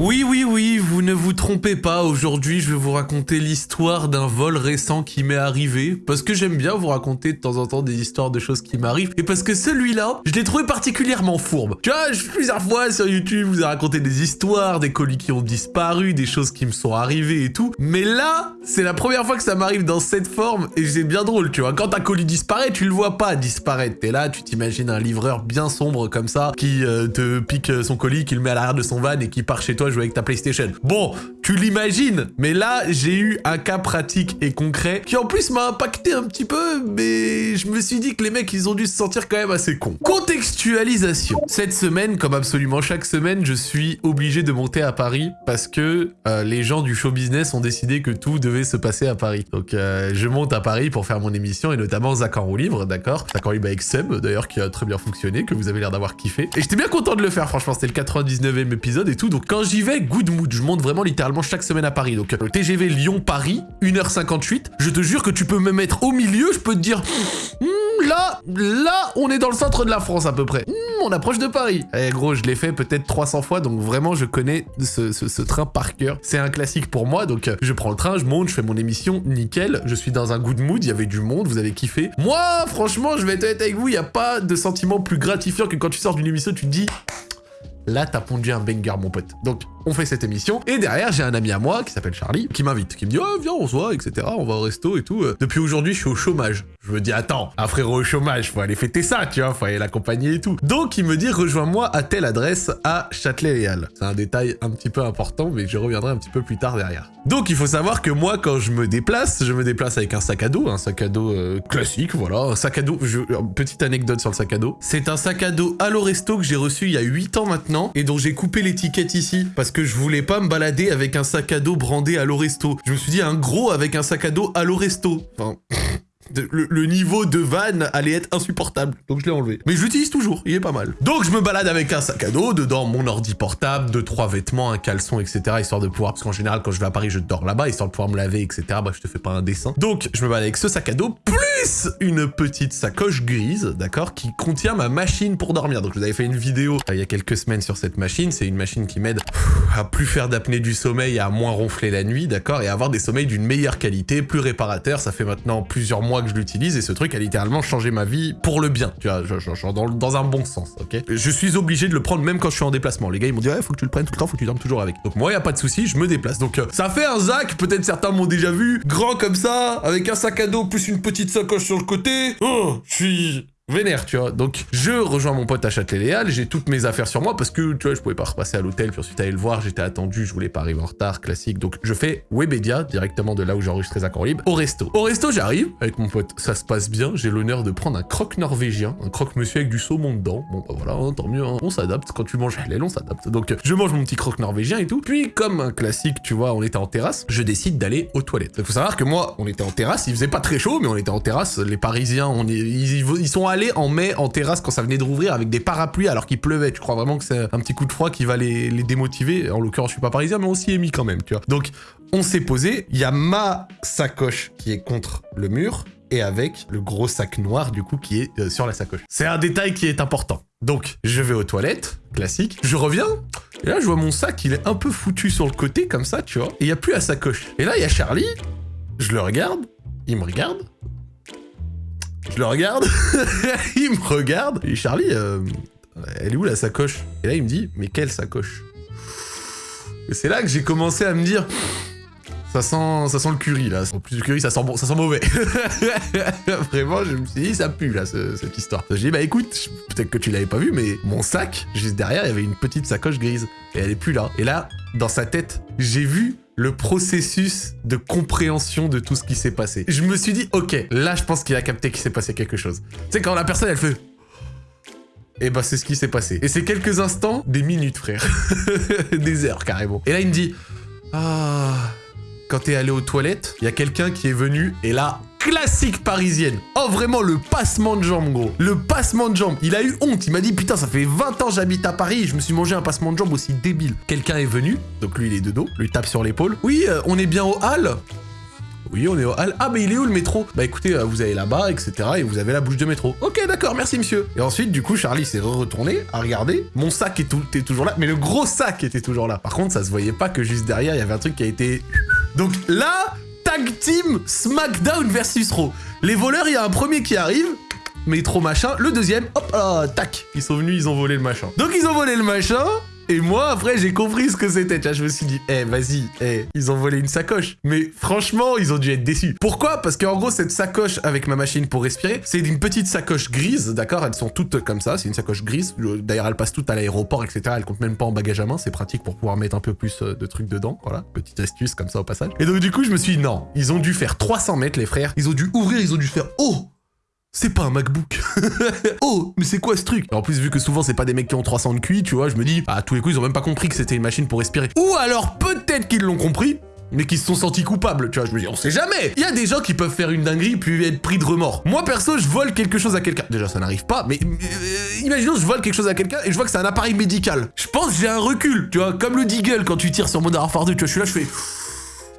Oui, oui, oui, vous ne vous trompez pas, aujourd'hui je vais vous raconter l'histoire d'un vol récent qui m'est arrivé, parce que j'aime bien vous raconter de temps en temps des histoires de choses qui m'arrivent, et parce que celui-là, je l'ai trouvé particulièrement fourbe. Tu vois, plusieurs fois sur YouTube, vous ai raconté des histoires, des colis qui ont disparu, des choses qui me sont arrivées et tout, mais là, c'est la première fois que ça m'arrive dans cette forme, et c'est bien drôle, tu vois. Quand un colis disparaît, tu le vois pas disparaître, t'es là, tu t'imagines un livreur bien sombre comme ça, qui euh, te pique son colis, qui le met à l'arrière de son van et qui part chez toi jouer avec ta PlayStation. Bon, tu l'imagines, mais là, j'ai eu un cas pratique et concret qui en plus m'a impacté un petit peu, mais je me suis dit que les mecs, ils ont dû se sentir quand même assez cons. Contextualisation. Cette semaine, comme absolument chaque semaine, je suis obligé de monter à Paris parce que euh, les gens du show business ont décidé que tout devait se passer à Paris. Donc, euh, je monte à Paris pour faire mon émission et notamment Zach en roue libre, d'accord? Zach en libre avec Seb, d'ailleurs, qui a très bien fonctionné, que vous avez l'air d'avoir kiffé. Et j'étais bien content de le faire, franchement, c'était le 99e épisode et tout. Donc, quand j'y vais, good mood. Je monte vraiment littéralement chaque semaine à Paris. Donc, le TGV Lyon-Paris, 1h58. Je te jure que tu peux me mettre au milieu, je peux te dire... Hmm, là, là, on est dans le centre de la France à peu près. Hmm, on approche de Paris. Eh gros, je l'ai fait peut-être 300 fois, donc vraiment, je connais ce, train par cœur. C'est un classique pour moi, donc je prends le train, je monte, je fais mon émission, nickel. Je suis dans un good mood, il y avait du monde, vous avez kiffé. Moi, franchement, je vais être avec vous, il n'y a pas de sentiment plus gratifiant que quand tu sors d'une émission, tu te dis... Là, t'as pondu un banger, mon pote. Donc, on fait cette émission. Et derrière, j'ai un ami à moi qui s'appelle Charlie, qui m'invite, qui me dit oh, viens, on se voit, etc. On va au resto et tout. Depuis aujourd'hui, je suis au chômage. Je me dis attends, un frérot au chômage, faut aller fêter ça, tu vois, faut aller l'accompagner et tout. Donc il me dit rejoins-moi à telle adresse à Châtelet-Léal. C'est un détail un petit peu important, mais je reviendrai un petit peu plus tard derrière. Donc il faut savoir que moi, quand je me déplace, je me déplace avec un sac à dos, un sac à dos euh, classique, voilà, un sac à dos. Petite anecdote sur le sac à dos. C'est un sac à dos Allo Resto que j'ai reçu il y a 8 ans maintenant et dont j'ai coupé l'étiquette ici parce que je voulais pas me balader avec un sac à dos brandé à Resto. Je me suis dit un gros avec un sac à dos à Resto. Enfin le, niveau de van allait être insupportable. Donc je l'ai enlevé. Mais je l'utilise toujours, il est pas mal. Donc je me balade avec un sac à dos, dedans mon ordi portable, deux, trois vêtements, un caleçon, etc. Histoire de pouvoir, parce qu'en général quand je vais à Paris je dors là-bas, histoire de pouvoir me laver, etc. Bref, je te fais pas un dessin. Donc je me balade avec ce sac à dos, une petite sacoche grise, d'accord, qui contient ma machine pour dormir. Donc je vous avais fait une vidéo euh, il y a quelques semaines sur cette machine. C'est une machine qui m'aide à plus faire d'apnée du sommeil, à moins ronfler la nuit, d'accord, et à avoir des sommeils d'une meilleure qualité, plus réparateur. Ça fait maintenant plusieurs mois que je l'utilise et ce truc a littéralement changé ma vie pour le bien, tu vois, dans, un bon sens, ok Je suis obligé de le prendre même quand je suis en déplacement. Les gars, ils m'ont dit, ouais, faut que tu le prennes tout le temps, faut que tu dormes toujours avec. Donc moi, y a pas de souci, je me déplace. Donc euh, ça fait un Zach, peut-être certains m'ont déjà vu, grand comme ça, avec un sac à dos plus une petite sacoche sur le côté. Oh, je suis vénère, tu vois. Donc, je rejoins mon pote à Châtelet-Léal, j'ai toutes mes affaires sur moi parce que, tu vois, je pouvais pas repasser à l'hôtel, puis ensuite aller le voir, j'étais attendu, je voulais pas arriver en retard, classique. Donc, je fais Webedia, directement de là où j'enregistre les accords libres, au resto. Au resto, j'arrive, avec mon pote, ça se passe bien, j'ai l'honneur de prendre un croque norvégien, un croque monsieur avec du saumon dedans. Bon, bah voilà, hein, tant mieux, hein. on s'adapte, quand tu manges halal, on s'adapte. Donc, je mange mon petit croque norvégien et tout. Puis, comme un classique, tu vois, on était en terrasse, je décide d'aller aux toilettes. Il faut savoir que moi, on était en terrasse, il faisait pas très chaud, mais on était en terrasse, les Parisiens, on ils sont allés en mai en terrasse quand ça venait de rouvrir avec des parapluies alors qu'il pleuvait. Tu crois vraiment que c'est un petit coup de froid qui va les, démotiver? En l'occurrence, je suis pas parisien, mais on s'y est mis quand même, tu vois. Donc, on s'est posé. Il y a ma sacoche qui est contre le mur et avec le gros sac noir du coup qui est euh, sur la sacoche. C'est un détail qui est important. Donc, je vais aux toilettes, classique. Je reviens, et là, je vois mon sac, il est un peu foutu sur le côté, comme ça, tu vois. Et il n'y a plus la sacoche. Et là, il y a Charlie, je le regarde, il me regarde, je le regarde, il me regarde, et Charlie, euh, elle est où la sacoche? Et là il me dit, mais quelle sacoche? Et c'est là que j'ai commencé à me dire, ça sent, ça sent le curry là. En plus du curry, ça sent bon, ça sent mauvais. Vraiment, je me suis dit, ça pue là, cette histoire. J'ai dit, bah écoute, peut-être que tu l'avais pas vu, mais mon sac, juste derrière, il y avait une petite sacoche grise. Et elle est plus là. Et là, dans sa tête, j'ai vu le processus de compréhension de tout ce qui s'est passé. Je me suis dit, ok, là, je pense qu'il a capté qu'il s'est passé quelque chose. Tu sais, quand la personne, elle fait... Et eh bah, ben, c'est ce qui s'est passé. Et c'est quelques instants, des minutes, frère. des heures, carrément. Et là, il me dit... Ah... Quand t'es allé aux toilettes, il y a quelqu'un qui est venu, et là, classique parisienne. Oh, vraiment, le passement de jambes, gros. Le passement de jambes. Il a eu honte. Il m'a dit, putain, ça fait 20 ans j'habite à Paris je me suis mangé un passement de jambes aussi débile. Quelqu'un est venu, donc lui, il est de dos, lui tape sur l'épaule. Oui, euh, on est bien au hall Oui, on est au hall. Ah, mais il est où le métro? Bah écoutez, euh, vous allez là-bas, etc. Et vous avez la bouche de métro. Ok, d'accord, merci monsieur. Et ensuite, du coup, Charlie s'est retourné à regarder. Mon sac est tout, était toujours là, mais le gros sac était toujours là. Par contre, ça se voyait pas que juste derrière, il y avait un truc qui a été... Donc là, tag team SmackDown versus Raw. Les voleurs, il y a un premier qui arrive, métro machin. Le deuxième, hop, ah, tac, ils sont venus, ils ont volé le machin. Donc ils ont volé le machin, et moi, après, j'ai compris ce que c'était. Je me suis dit, eh, vas-y, eh, ils ont volé une sacoche. Mais franchement, ils ont dû être déçus. Pourquoi? Parce qu'en gros, cette sacoche avec ma machine pour respirer, c'est une petite sacoche grise, d'accord? Elles sont toutes comme ça, c'est une sacoche grise. D'ailleurs, elles passent toutes à l'aéroport, etc. Elles comptent même pas en bagage à main, c'est pratique pour pouvoir mettre un peu plus euh, de trucs dedans. Voilà, petite astuce comme ça au passage. Et donc, du coup, je me suis dit, non, ils ont dû faire 300 mètres, les frères. Ils ont dû ouvrir, ils ont dû faire, oh c'est pas un MacBook. oh, mais c'est quoi ce truc? En plus, vu que souvent c'est pas des mecs qui ont 300 de QI, tu vois, je me dis, à tous les coups, ils ont même pas compris que c'était une machine pour respirer. Ou alors peut-être qu'ils l'ont compris, mais qui se sont sentis coupables, tu vois, je me dis, on sait jamais Il y a des gens qui peuvent faire une dinguerie puis être pris de remords. Moi, perso, je vole quelque chose à quelqu'un. Déjà, ça n'arrive pas, mais euh, imaginons, je vole quelque chose à quelqu'un et je vois que c'est un appareil médical. Je pense j'ai un recul, tu vois, comme le Deagle quand tu tires sur Modern Warfare 2, tu vois, je suis là, je fais...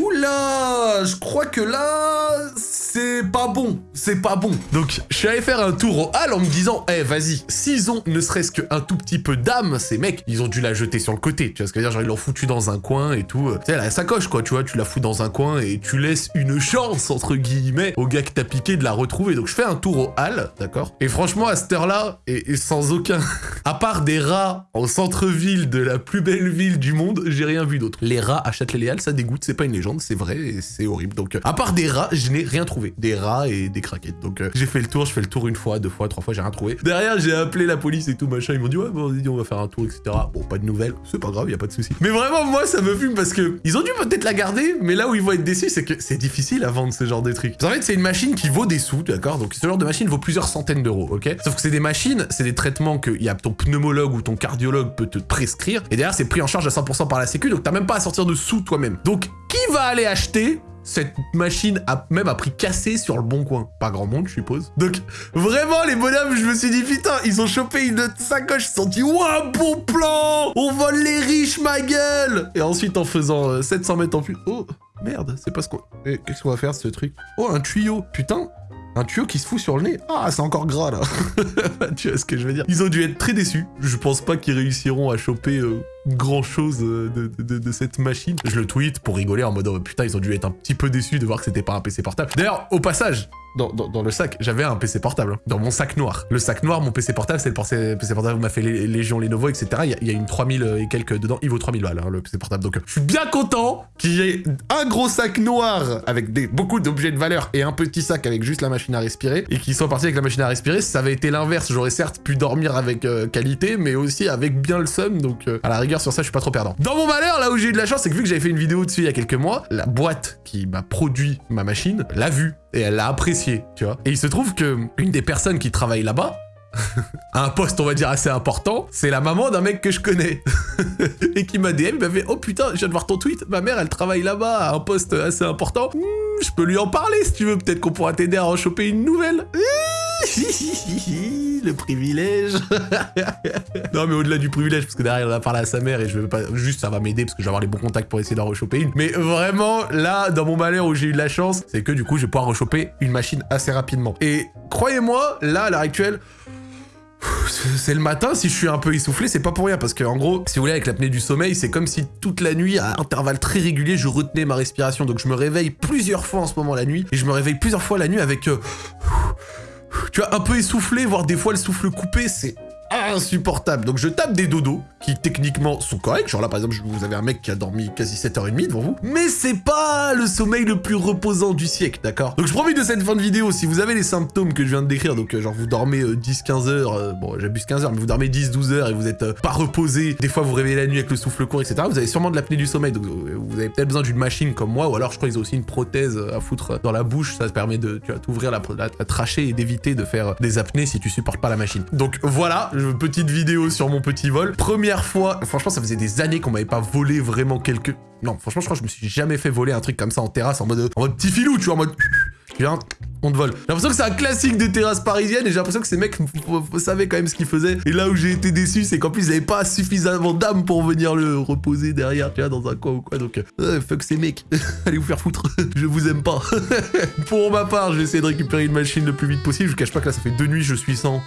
Oula, je crois que là, c'est pas bon, c'est pas bon. Donc, je suis allé faire un tour au hall en me disant, eh, vas-y, s'ils ont ne serait-ce qu'un tout petit peu d'âme, ces mecs, ils ont dû la jeter sur le côté. Tu vois ce que je veux dire Genre, ils l'ont foutu dans un coin et tout. Tu sais, la sacoche, quoi, tu vois, tu la fous dans un coin et tu laisses une chance, entre guillemets, au gars que t'as piqué de la retrouver. Donc, je fais un tour au hall, d'accord Et franchement, à cette heure-là, et, sans aucun... à part des rats en centre-ville de la plus belle ville du monde, j'ai rien vu d'autre. Les rats à Châtelet-Léal, ça dégoûte, c'est pas une légende, c'est vrai et c'est horrible. Donc, à part des rats, je n'ai rien trouvé des rats et des craquettes. Donc euh, j'ai fait le tour, je fais le tour une fois, deux fois, trois fois, j'ai rien trouvé. Derrière, j'ai appelé la police et tout, machin. Ils m'ont dit, ouais, bon, on va faire un tour, etc. Bon, pas de nouvelles, c'est pas grave, y a pas de souci. Mais vraiment, moi, ça me fume parce que ils ont dû peut-être la garder, mais là où ils vont être déçus, c'est que c'est difficile à vendre ce genre de trucs. En fait, c'est une machine qui vaut des sous, d'accord? Donc ce genre de machine vaut plusieurs centaines d'euros, ok? Sauf que c'est des machines, c'est des traitements que y a ton pneumologue ou ton cardiologue peut te prescrire. Et derrière, c'est pris en charge à 100% par la sécu, donc t'as même pas à sortir de sous toi-même. Donc, qui va aller acheter cette machine a même a pris cassé sur le bon coin. Pas grand monde, je suppose. Donc, vraiment, les bonhommes, je me suis dit, putain, ils ont chopé une sacoche, ils se sont dit, ouah, bon plan. On vole les riches, ma gueule. Et ensuite, en faisant 700 euh, mètres en plus... Oh, merde, c'est pas ce qu'on... Eh, qu'est-ce qu'on va faire, ce truc? Oh, un tuyau. Putain un tuyau qui se fout sur le nez. Ah, c'est encore gras, là. Tu vois ce que je veux dire? Ils ont dû être très déçus. Je pense pas qu'ils réussiront à choper euh, grand chose euh, de, cette machine. Je le tweet pour rigoler en mode oh, putain, ils ont dû être un petit peu déçus de voir que c'était pas un PC portable. D'ailleurs, au passage, dans, le sac, j'avais un PC portable, hein. dans mon sac noir. Le sac noir, mon PC portable, c'est le PC portable où m'a fait les Légion Lenovo, etc. Il y, a, une 3000 et quelques dedans, il vaut 3000 balles, hein, le PC portable. Donc je suis bien content qu'il y ait un gros sac noir avec des, beaucoup d'objets de valeur et un petit sac avec juste la machine à respirer, et qu'il soit parti avec la machine à respirer. Ça avait été l'inverse, j'aurais certes pu dormir avec euh, qualité, mais aussi avec bien le seum, donc euh, à la rigueur sur ça, je suis pas trop perdant. Dans mon malheur, là où j'ai eu de la chance, c'est que vu que j'avais fait une vidéo dessus il y a quelques mois, la boîte qui m'a produit ma machine l'a vu et elle l'a apprécié, tu vois. Et il se trouve que une des personnes qui travaille là-bas, un poste, on va dire, assez important, c'est la maman d'un mec que je connais. et qui m'a DM, il m'a fait « Oh putain, je viens de voir ton tweet, ma mère, elle travaille là-bas, à un poste assez important. Hmm, je peux lui en parler si tu veux, peut-être qu'on pourra t'aider à en choper une nouvelle. » le privilège. non, mais au-delà du privilège, parce que derrière, il a parlé à sa mère et je veux pas... Juste, ça va m'aider parce que je vais avoir les bons contacts pour essayer d'en rechoper une. Mais vraiment, là, dans mon malheur où j'ai eu de la chance, c'est que du coup, je vais pouvoir rechoper une machine assez rapidement. Et croyez-moi, là, à l'heure actuelle, c'est le matin, si je suis un peu essoufflé, c'est pas pour rien, parce que en gros, si vous voulez, avec l'apnée du sommeil, c'est comme si toute la nuit, à intervalles très réguliers, je retenais ma respiration. Donc je me réveille plusieurs fois en ce moment la nuit, et je me réveille plusieurs fois la nuit avec... Euh, tu vois, un peu essoufflé, voire des fois le souffle coupé, c'est insupportable. Donc je tape des dodos qui techniquement sont corrects. Genre là par exemple vous avez un mec qui a dormi quasi 7h30 devant vous. Mais c'est pas le sommeil le plus reposant du siècle, d'accord? Donc je profite de cette fin de vidéo. Si vous avez les symptômes que je viens de décrire, donc euh, genre vous dormez 10-15 euh, heures, euh, bon j'abuse 15 heures, mais vous dormez 10-12 heures et vous êtes pas reposé, des fois vous réveillez la nuit avec le souffle court, etc. Vous avez sûrement de l'apnée du sommeil, donc vous avez peut-être besoin d'une machine comme moi, ou alors je crois qu'ils ont aussi une prothèse à foutre dans la bouche, ça te permet de, t'ouvrir la, la, trachée et d'éviter de faire des apnées si tu supportes pas la machine. Donc voilà, petite vidéo sur mon petit vol. Première fois, franchement, ça faisait des années qu'on m'avait pas volé vraiment quelque... Non, franchement, je crois que je me suis jamais fait voler un truc comme ça en terrasse, en mode, en mode petit filou, tu vois, en mode... Viens, on te vole. J'ai l'impression que c'est un classique des terrasses parisiennes et j'ai l'impression que ces mecs savaient quand même ce qu'ils faisaient. Et là où j'ai été déçu, c'est qu'en plus ils avaient pas suffisamment d'âme pour venir le reposer derrière, tu vois, dans un coin ou quoi. Donc, euh, fuck ces mecs. Allez vous faire foutre. je vous aime pas. pour ma part, je vais essayer de récupérer une machine le plus vite possible. Je vous cache pas que là, ça fait deux nuits, je suis sans.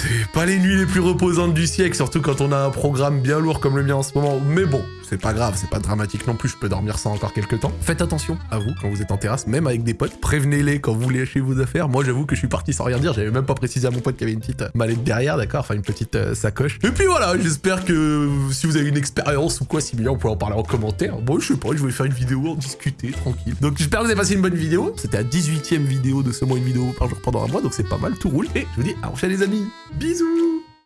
C'est pas les nuits les plus reposantes du siècle, surtout quand on a un programme bien lourd comme le mien en ce moment. Mais bon, c'est pas grave, c'est pas dramatique non plus, je peux dormir ça encore quelques temps. Faites attention à vous quand vous êtes en terrasse, même avec des potes. Prévenez-les quand vous lâchez vos affaires. Moi, j'avoue que je suis parti sans rien dire, j'avais même pas précisé à mon pote qu'il y avait une petite euh, mallette derrière, d'accord Enfin, une petite euh, sacoche. Et puis voilà, j'espère que si vous avez une expérience ou quoi similaire, on peut en parler en commentaire. Bon, je sais pas, je vais faire une vidéo, en discuter, tranquille. Donc, j'espère que vous avez passé une bonne vidéo. C'était la 18ème vidéo de ce mois, une vidéo par jour pendant un mois, donc c'est pas mal, tout roule. Et je vous dis à prochaine les amis. Bisous